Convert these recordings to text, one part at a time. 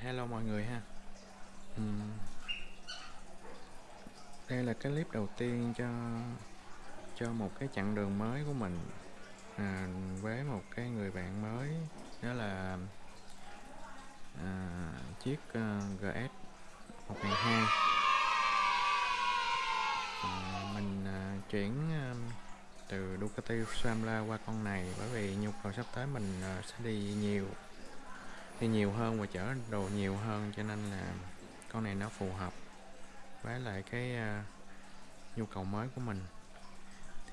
Hello mọi người ha. Uhm. Đây là cái clip đầu tiên cho cho một cái chặng đường mới của mình à, với một cái người bạn mới đó là à, chiếc uh, GS 1002 à, mình à, chuyển à, từ Ducati Scrambler qua con này bởi vì nhu cầu sắp tới mình à, sẽ đi nhiều đi nhiều hơn và chở đồ nhiều hơn cho nên là con này nó phù hợp với lại cái uh, nhu cầu mới của mình.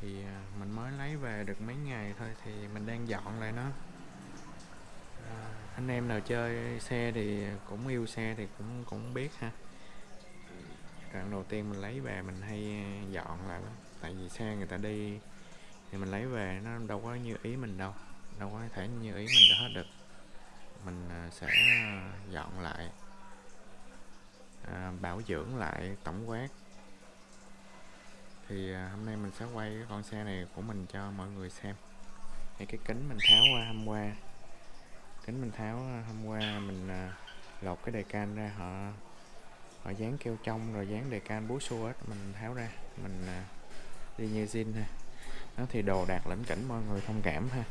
Thì uh, mình mới lấy về được mấy ngày thôi thì mình đang dọn lại nó. Uh, anh em nào chơi xe thì cũng yêu xe thì cũng cũng biết ha. Đoạn đầu tiên mình lấy về mình hay dọn lại lắm. Tại vì xe người ta đi thì mình lấy về nó đâu có như ý mình đâu đâu có thể như ý mình được hết được mình à, sẽ à, dọn lại à, bảo dưỡng lại tổng quát. Thì à, hôm nay mình sẽ quay cái con xe này của mình cho mọi người xem. Thì cái kính mình tháo qua hôm qua. Kính mình tháo à, hôm qua mình à, lột cái đề can ra họ họ dán keo trong rồi dán đề can búa xua hết mình tháo ra. Mình à, đi như zin ha. Đó thì đồ đạc lĩnh cảnh mọi người thông cảm ha.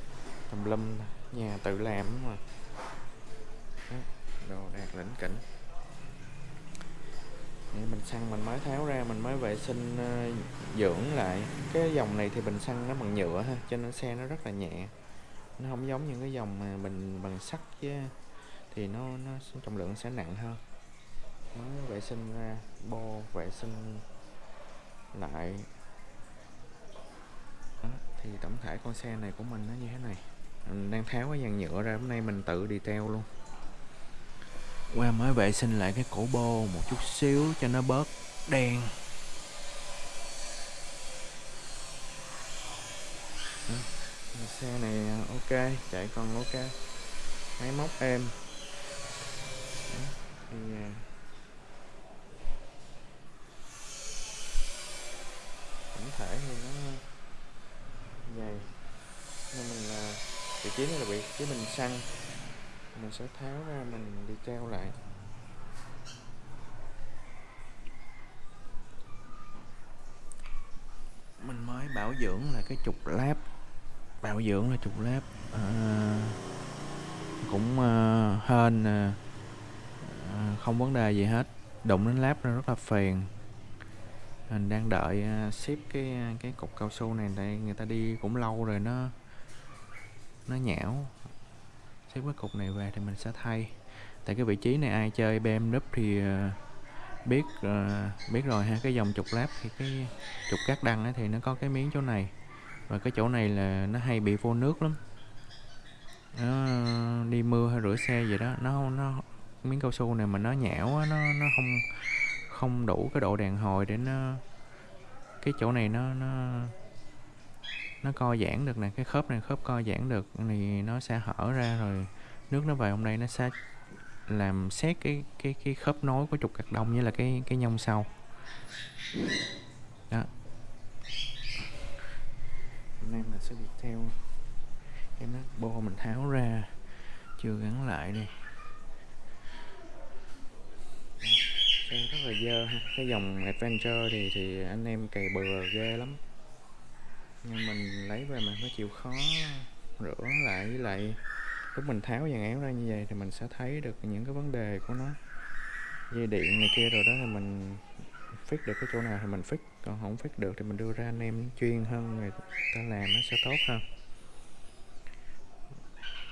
Tùm lum nhà tự làm mà đồ đạc lĩnh kỉnh. Nên mình xăng mình mới tháo ra mình mới vệ sinh ờ, dưỡng lại. Cái dòng này thì bình xăng nó bằng nhựa ha cho nên xe nó rất là nhẹ. Nó không giống những cái dòng mà bình bằng sắt chứ thì nó nó trọng lượng sẽ nặng hơn. Mới vệ sinh ra bo vệ sinh lại. Đó, thì tổng thể con xe này của mình nó như thế này. Mình đang tháo cái dàn nhựa ra hôm nay mình tự đi teo luôn qua mới vệ sinh lại cái cổ bô một chút xíu cho nó bớt đen. Xe này à, ok chạy còn ok. Máy móc êm. Đó, à, tổng thể thì nó dày. Nên mình là vị trí này là vị trí bình xăng mình sẽ tháo ra mình đi treo lại. Mình mới bảo dưỡng là cái trục láp. Bảo dưỡng là trục láp à, cũng à, hên à, à không vấn đề gì hết. Đụng đến láp nó rất là phiền mình đang đợi uh, ship cái à, cái cục cao su này tại người ta đi cũng lâu rồi nó nó nhão xếp cái cục này về thì mình sẽ thay. Tại cái vị trí này ai chơi BMW thì ờ, biết ờ, biết rồi ha. Cái dòng trục láp thì cái trục cát đăng ấy thì nó có cái miếng chỗ này. Và cái chỗ này là nó hay bị vô nước lắm. Nó đi mưa hay rửa xe gì đó nó nó miếng cao su này mà nó nhão á, nó nó không không đủ cái độ đàn hồi để nó cái chỗ này nó nó nó co giãn được nè, cái khớp này, khớp co giãn được thì nó sẽ hở ra rồi nước nó vào trong đây nó sẽ làm xét cái cái cái khớp nối của trục cạc đông như là cái cái nhông sau. Đó. Hôm nay mình sẽ đi theo cái nắp bo mình tháo ra chưa gắn lại đi. Xe rất là dơ ha, cái dòng adventure thì thì anh em cày bừa ghê lắm nhưng mình lấy về mình phải chịu khó rửa lại với lại lúc mình tháo dàn áo ra như vậy thì mình sẽ thấy được những cái vấn đề của nó. Dây điện này kia rồi đó thì mình fix được cái chỗ nào thì mình fix còn không fix được thì mình đưa ra anh em chuyên hơn người ta làm nó sẽ tốt hơn.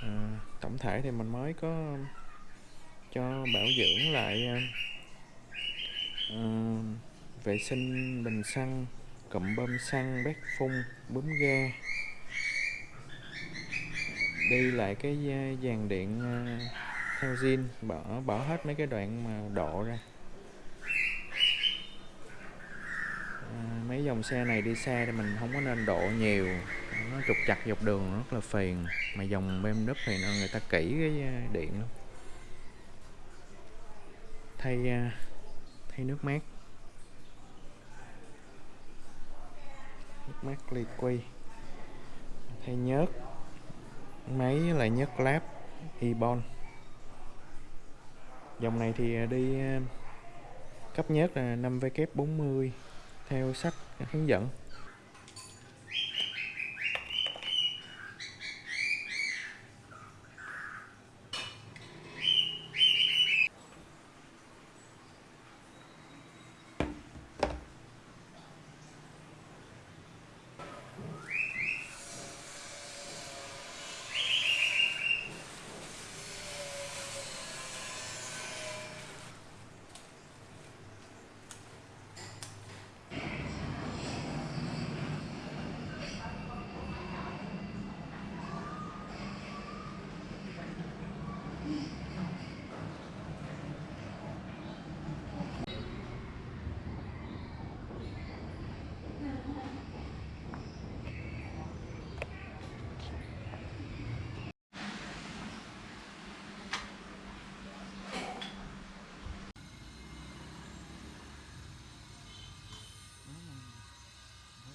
À, tổng thể thì mình mới có cho bảo dưỡng lại à, à vệ sinh bình xăng cụm bơm xăng bét phun bấm ga. Đi lại cái dàn điện theo zin bỏ bỏ hết mấy cái đoạn mà độ ra. À, mấy dòng xe này đi xa thì mình không có nên độ nhiều. Nó trục chặt dọc đường rất là phiền. Mà dòng BMW thì người ta kỹ cái điện lắm. Thay thay nước mát. Mắc ly quy thay nhớt máy là nhớt láp, ebon. Dòng này thì à, đi à, cấp nhớt là 5W40 theo sách hướng dẫn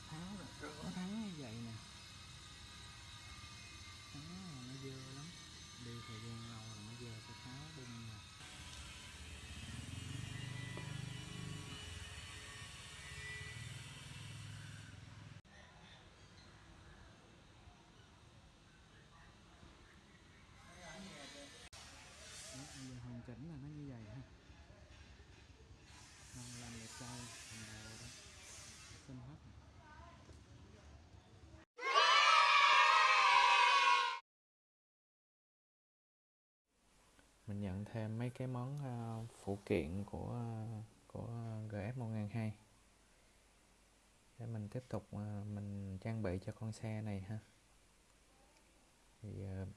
tháo rồi rửa thắng như vậy nè thắng là nó dơ lắm đi thời gian lâu rồi nó dơ phải tháo bung nè Đó, bây giờ hoàn chỉnh là nó như vậy ha còn làm đẹp trai phần đầu đó xinh hết rồi tặng thêm mấy cái món uh, phụ kiện của uh, của GF 1002 để mình tiếp tục uh, mình trang bị cho con xe này ha. Thì uh,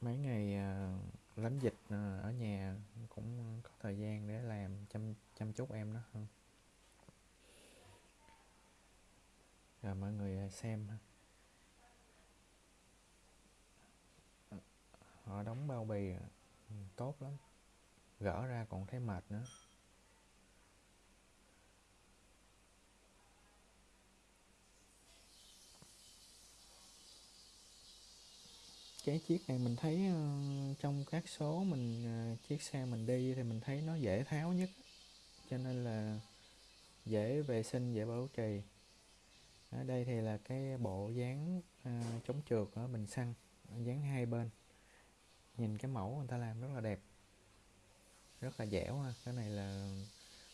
mấy ngày uh, lánh dịch uh, ở nhà cũng có thời gian để làm chăm chăm chút em đó hơn. Rồi mọi người xem ha. Họ đóng bao bì. Ừ, tốt lắm. Gỡ ra còn thấy mệt nữa. Cái chiếc này mình thấy ờ, trong các số mình ờ, chiếc xe mình đi thì mình thấy nó dễ tháo nhất. Cho nên là dễ vệ sinh, dễ bảo trì. Ở đây thì là cái bộ dán ờ, chống trượt ở bình xăng dán hai bên nhìn cái mẫu người ta làm rất là đẹp. Rất là dẻo ha. Cái này là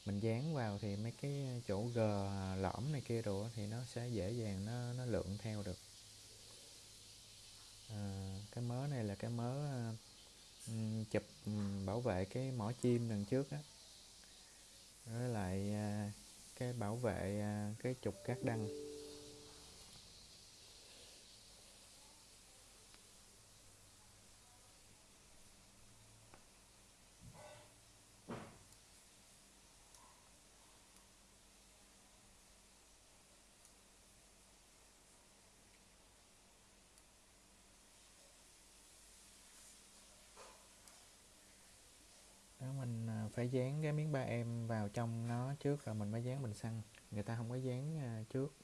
mình dán vào thì mấy cái chỗ g lõm này kia đồ thì nó sẽ dễ dàng nó nó lượn theo được. À, cái mớ này là cái mớ chụp bảo vệ cái mỏ chim đằng trước á. Với lại à, cái bảo vệ à, cái trục cát đăng đó mình à, phải dán cái miếng ba em vào trong nó trước rồi mình mới dán bình xăng. Người ta không có dán à, trước.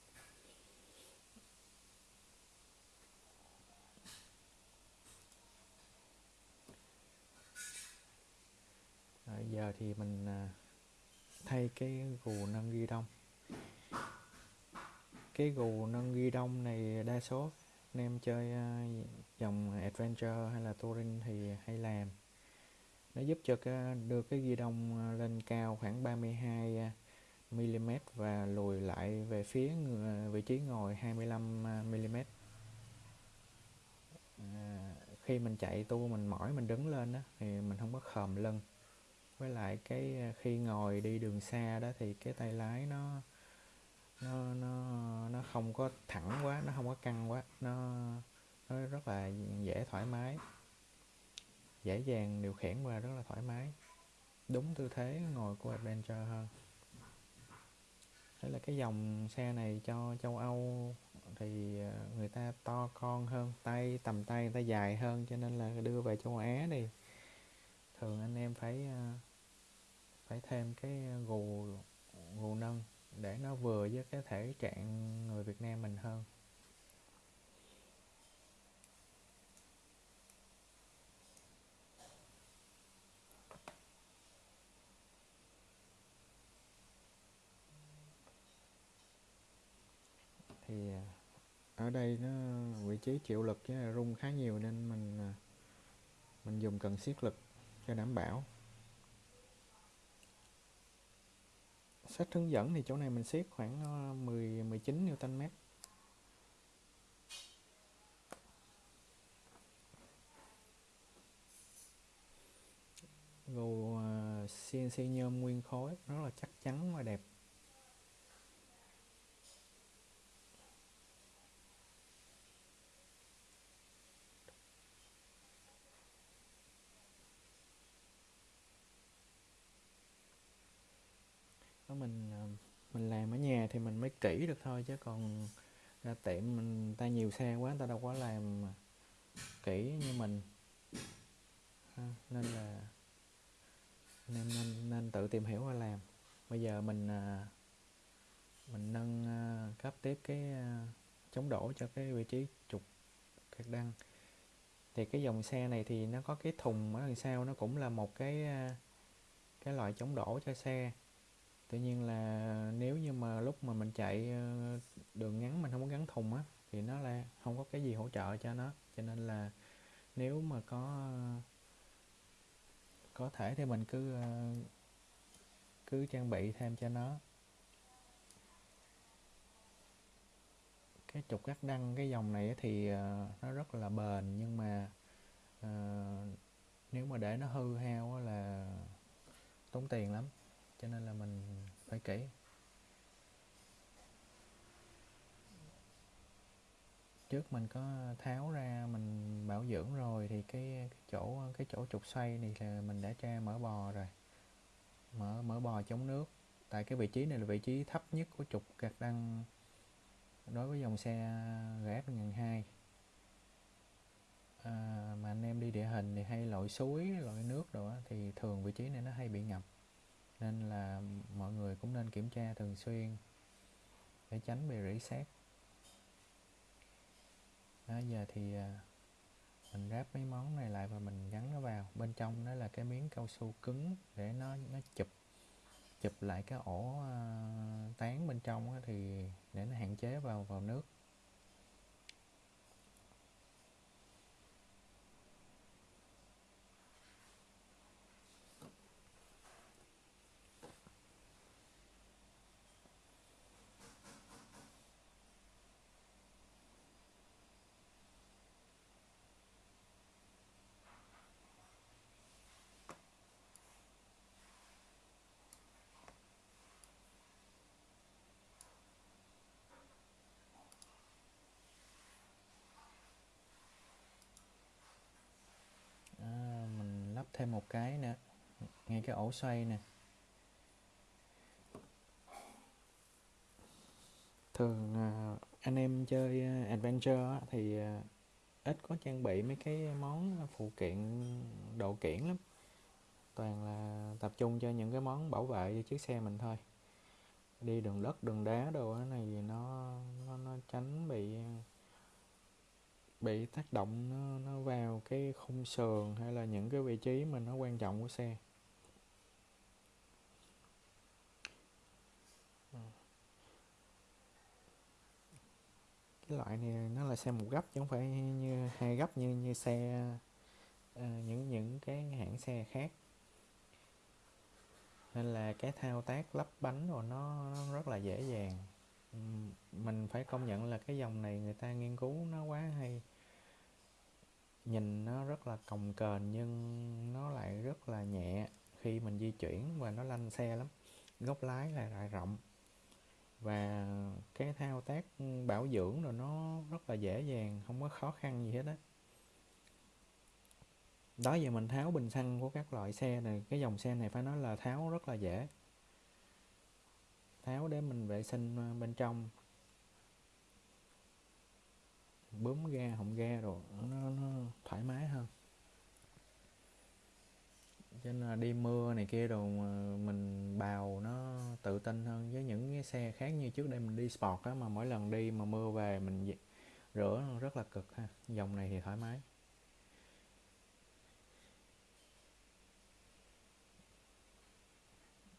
Rồi giờ thì mình à, thay cái gù nâng ghi đông. Cái gù nâng ghi đông này đa số anh em chơi à, dòng adventure hay là touring thì hay làm nó giúp cho cái, đưa cái ghi đông ờ, lên cao khoảng 32 mm ờ, và lùi lại về phía ờ, vị trí ngồi 25 mm à, khi mình chạy tua mình mỏi mình đứng lên đó thì mình không có khòm lưng. Với lại cái khi ngồi đi đường xa đó thì cái tay lái nó nó nó nó không có thẳng quá nó không có căng quá nó nó rất là dễ thoải mái dễ dàng điều khiển và rất là thoải mái. Đúng tư thế ngồi của Adventure hơn. Thế là cái dòng xe này cho châu Âu thì ờ, người ta to con hơn, tay, tầm tay người ta dài hơn, cho nên là đưa về châu Á thì thường anh em phải ờ, phải thêm cái gù gù nâng để nó vừa với cái thể trạng người Việt Nam mình hơn. Ở đây nó vị trí chịu lực với là rung khá nhiều nên mình à, mình dùng cần siết lực cho đảm bảo. Sách hướng dẫn thì chỗ này mình siết khoảng à, 10 19 Newton mét. Gù CNC à, nhôm nguyên khối, rất là chắc chắn và đẹp đó mình à, mình làm ở nhà thì mình mới kỹ được thôi chứ còn ra tiệm mình ta nhiều xe quá người ta đâu có làm kỹ như mình. Ha, nên là nên, nên nên tự tìm hiểu và làm. Bây giờ mình à, mình nâng cấp tiếp cái chống đổ cho cái vị trí trục cạc đăng. Thì cái dòng xe này thì nó có cái thùng ở đằng sau nó cũng là một cái cái loại chống đổ cho xe tuy nhiên là nếu như mà lúc mà mình chạy ờ, đường ngắn mình không có gắn thùng á thì nó là không có cái gì hỗ trợ cho nó. Cho nên là nếu mà có ờ, có thể thì mình cứ ờ, cứ trang bị thêm cho nó. Cái trục gác đăng cái dòng này thì nó rất là bền nhưng mà uh, nếu mà để nó hư hao là tốn tiền lắm cho nên là mình phải kỹ trước mình có tháo ra mình bảo dưỡng rồi thì cái, cái chỗ cái chỗ trục xoay này là mình đã tra mở bò rồi. Mở mở bò chống nước. Tại cái vị trí này là vị trí thấp nhất của trục gạt đăng đối với dòng xe GF 1002 à, mà anh em đi địa hình thì hay lội suối lội nước rồi thì thường vị trí này nó hay bị ngập nên là mọi người cũng nên kiểm tra thường xuyên để tránh bị rỉ sét. Đó giờ thì à, mình ráp mấy món này lại và mình gắn nó vào. Bên trong đó là cái miếng cao su cứng để nó nó chụp chụp lại cái ổ uh, tán bên trong thì để nó hạn chế vào vào nước. Thêm một cái nữa. Ngay cái ổ xoay nè. Thường à, anh em chơi à, adventure thì à, ít có trang bị mấy cái món phụ kiện độ kiển lắm. Toàn là tập trung cho những cái món bảo vệ cho chiếc xe mình thôi. Đi đường đất đường đá đồ này nó nó, nó tránh bị bị tác động nó, nó vào cái khung sườn hay là những cái vị trí mà nó quan trọng của xe. Cái loại này nó là xe một gấp chứ không phải như hai gấp như như xe à, những những cái hãng xe khác. Nên là cái thao tác lắp bánh rồi nó, nó rất là dễ dàng. Mình phải công nhận là cái dòng này người ta nghiên cứu nó quá hay nhìn nó rất là cồng kềnh nhưng nó lại rất là nhẹ khi mình di chuyển và nó lanh xe lắm, góc lái là lại rộng. Và cái thao tác bảo dưỡng rồi nó rất là dễ dàng, không có khó khăn gì hết á. Đó, giờ mình tháo bình xăng của các loại xe này, cái dòng xe này phải nói là tháo rất là dễ. Tháo để mình vệ sinh ờ, bên trong bấm ga họng ga rồi nó, nó thoải mái hơn. Cho nên là đi mưa này kia đồ mình bào nó tự tin hơn. Với những cái xe khác như trước đây mình đi sport á mà mỗi lần đi mà mưa về mình rửa rất là cực ha. Dòng này thì thoải mái.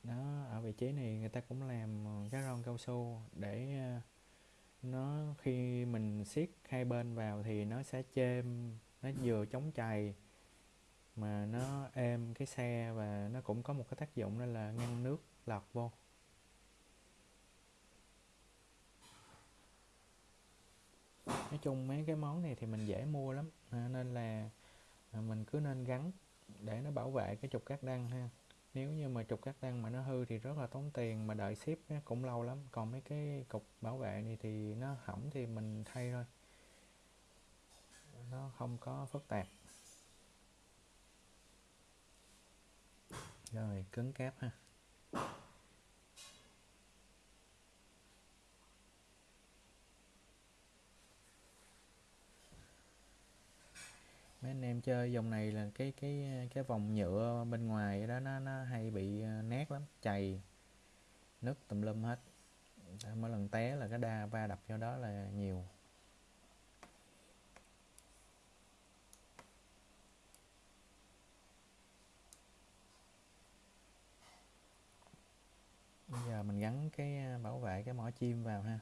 Đó ở vị trí này người ta cũng làm ờ, cái ron cao su để ờ, nó khi mình siết hai bên vào thì nó sẽ chêm, nó vừa chống chày mà nó êm cái xe và nó cũng có một cái tác dụng đó là ngăn nước lọt vô. Nói chung mấy cái món này thì mình dễ mua lắm, nên là mình cứ nên gắn để nó bảo vệ cái trục cát đăng ha nếu như mà trục các đăng mà nó hư thì rất là tốn tiền, mà đợi ship cũng lâu lắm. Còn mấy cái cục bảo vệ này thì nó hỏng thì mình thay thôi. Nó không có phức tạp. Rồi, cứng cáp ha. Anh em chơi dòng này là cái cái cái vòng nhựa bên ngoài đó, nó nó hay bị ờ, nát lắm, chày, nứt tùm lum hết. Mỗi lần té là cái đa va đập vô đó là nhiều. Bây giờ mình gắn cái ờ, bảo vệ cái mỏ chim vào ha.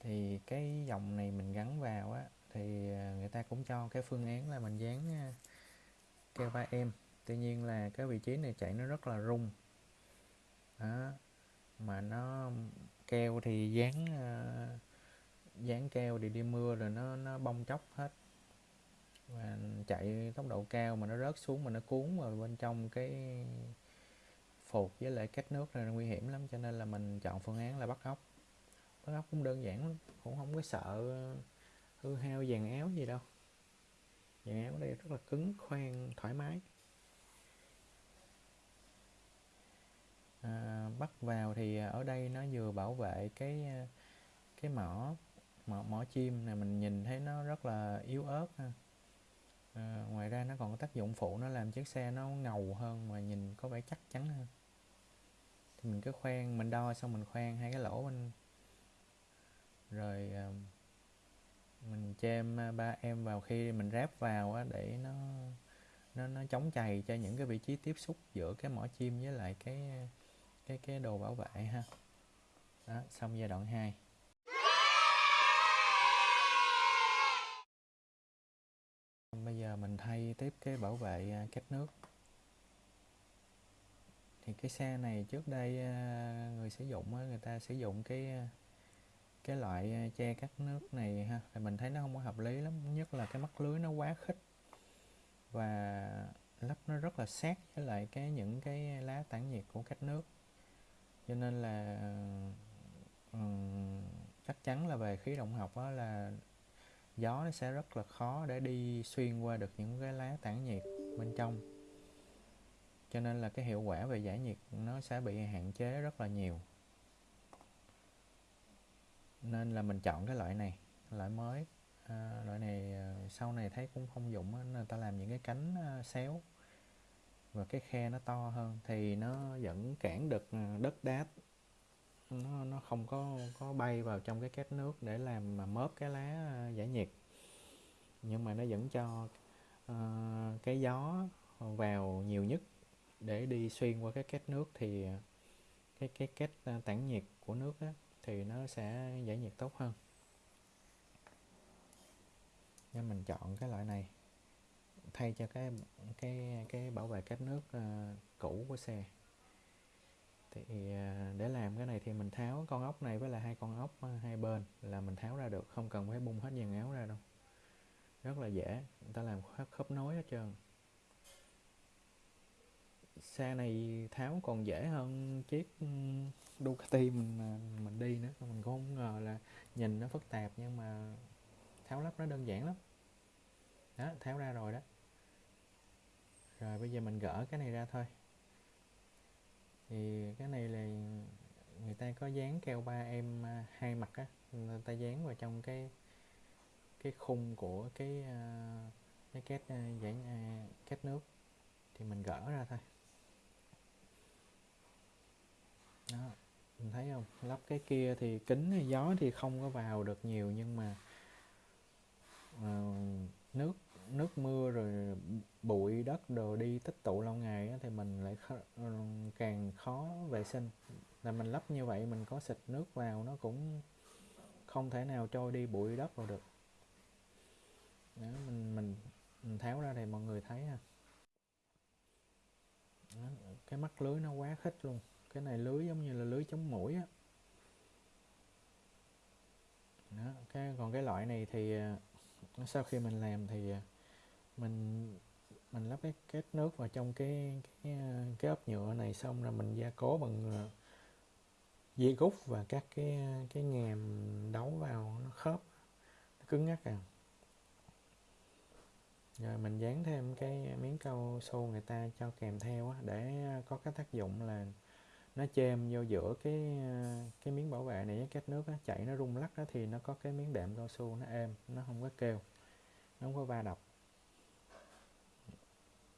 Thì cái dòng này mình gắn vào á thì à, người ta cũng cho cái phương án là mình dán à, keo ba em. Tuy nhiên là cái vị trí này chạy nó rất là rung. Đó, mà nó keo thì dán à, dán keo thì đi mưa rồi nó nó bong chóc hết. Và chạy tốc độ cao mà nó rớt xuống mà nó cuốn vào bên trong cái phục với lại cách nước này nguy hiểm lắm. Cho nên là mình chọn phương án là bắt ốc. Bắt ốc cũng đơn giản lắm, cũng không có sợ hư hao dàn áo gì đâu. Dàn áo đây rất là cứng khoan thoải mái. À, bắt vào thì à, ở đây nó vừa bảo vệ cái à, cái mỏ mỏ, mỏ chim này mình nhìn thấy nó rất là yếu ớt ha. À, ngoài ra nó còn có tác dụng phụ nó làm chiếc xe nó ngầu hơn mà nhìn có vẻ chắc chắn hơn. Thì mình cứ khoan mình đo xong mình khoan hai cái lỗ bên. Rồi à, mình chêm ba em vào khi mình ráp vào á, để nó nó nó chống chày cho những cái vị trí tiếp xúc giữa cái mỏ chim với lại cái cái cái đồ bảo vệ ha. Đó, xong giai đoạn 2 bây giờ mình thay tiếp cái bảo vệ à, cách nước. Thì cái xe này trước đây à, người sử dụng người ta sử dụng cái à, cái loại che cắt nước này ha thì mình thấy nó không có hợp lý lắm nhất là cái mắt lưới nó quá khích. Và lắp nó rất là sát với lại cái những cái lá tản nhiệt của cách nước. Cho nên là um, chắc chắn là về khí động học đó là gió nó sẽ rất là khó để đi xuyên qua được những cái lá tản nhiệt bên trong. Cho nên là cái hiệu quả về giải nhiệt nó sẽ bị hạn chế rất là nhiều nên là mình chọn cái loại này loại mới. À, loại này à, sau này thấy cũng không dụng nên ta làm những cái cánh à, xéo. Và cái khe nó to hơn thì nó vẫn cản được à, đất đá. Nó nó không có có bay vào trong cái két nước để làm mà mớp cái lá giải nhiệt. Nhưng mà nó vẫn cho uh, cái gió vào nhiều nhất để đi xuyên qua cái két nước thì cái cái két tản nhiệt của nước á, thì nó sẽ giải nhiệt tốt hơn. Nên mình chọn cái loại này thay cho cái cái cái bảo vệ cách nước uh, cũ của xe. Thì uh, để làm cái này thì mình tháo con ốc này với là hai con ốc uh, hai bên là mình tháo ra được không cần phải bung hết dàn áo ra đâu. Rất là dễ người ta làm khớp, khớp nối hết trơn xe này tháo còn dễ hơn chiếc Ducati mình à, mình đi nữa. Mình cũng không ngờ là nhìn nó phức tạp, nhưng mà tháo lắp nó đơn giản lắm. Đó, tháo ra rồi đó. Rồi bây giờ mình gỡ cái này ra thôi. Thì cái này là người ta có dán keo ba em à, hai mặt á. Người ta dán vào trong cái cái khung của cái à, cái két giải két nước. Thì mình gỡ ra thôi. Đó mình thấy không? Lắp cái kia thì kính gió thì không có vào được nhiều nhưng mà uh, nước nước mưa rồi bụi đất đồ đi tích tụ lâu ngày thì mình lại khó, ờ, càng khó vệ sinh. Là mình lắp như vậy mình có xịt nước vào nó cũng không thể nào trôi đi bụi đất vào được. Đó, mình mình mình tháo ra thì mọi người thấy ha. Đó, cái mắt lưới nó quá khích luôn cái này lưới giống như là lưới chống mũi á. Đó, cái còn cái loại này thì à, sau khi mình làm thì à, mình mình lắp cái kết nước vào trong cái cái à, cái ốp nhựa này xong rồi mình gia cố bằng dây gút và các cái cái ngàm đấu vào nó khớp nó cứng ngắc à. Rồi mình dán thêm cái miếng cao su người ta cho kèm theo á, để có cái tác dụng là nó chêm vô giữa cái ờ, cái miếng bảo vệ này với két nước á, chảy nó rung lắc á, thì nó có cái miếng đệm cao su nó êm nó không có kêu nó không có va đập.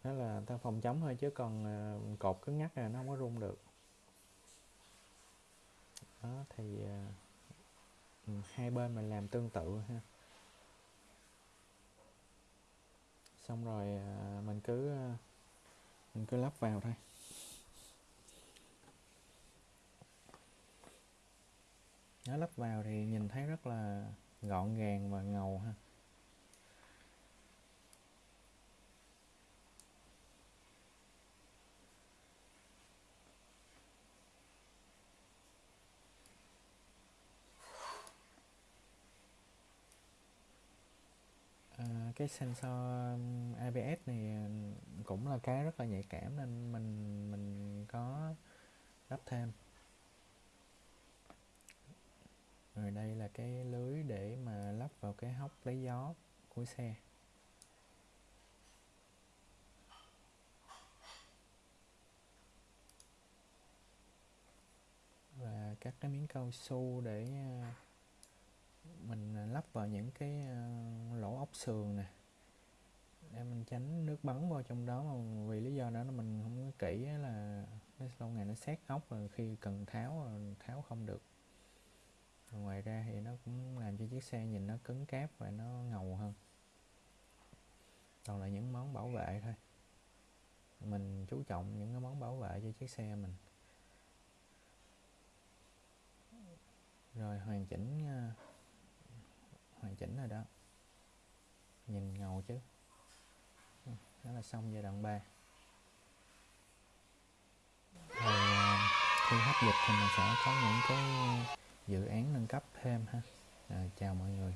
Đó là ta phòng chống thôi chứ còn ờ, cột cứng ngắt là nó không có rung được. Đó thì uh, hai bên mình làm tương tự ha. Xong rồi uh, mình cứ uh, mình cứ lắp vào thôi. Nó lắp vào thì nhìn thấy rất là gọn gàng và ngầu ha. À, cái sensor um, ABS này um, cũng là cái rất là nhạy cảm nên mình mình có lắp thêm. Rồi đây là cái lưới để mà lắp vào cái hốc lấy gió của xe. Và các cái miếng cao su để ờ, mình ờ, lắp vào những cái ờ, lỗ ốc sườn nè. Để mình tránh nước bắn vào trong đó mà vì lý do đó là mình không có kỹ là lâu ngày nó xét ốc rồi khi cần tháo tháo không được ngoài ra thì nó cũng làm cho chiếc xe nhìn nó cứng cáp và nó ngầu hơn. Toàn là những món bảo vệ thôi. Mình chú trọng những cái món bảo vệ cho chiếc xe mình. Rồi hoàn chỉnh ờ, hoàn chỉnh rồi đó. Nhìn ngầu chứ. Đó là xong giai đoạn 3 rồi ờ, khi hấp dịch thì mình sẽ có những cái dự án nâng cấp thêm ha. À, chào mọi người.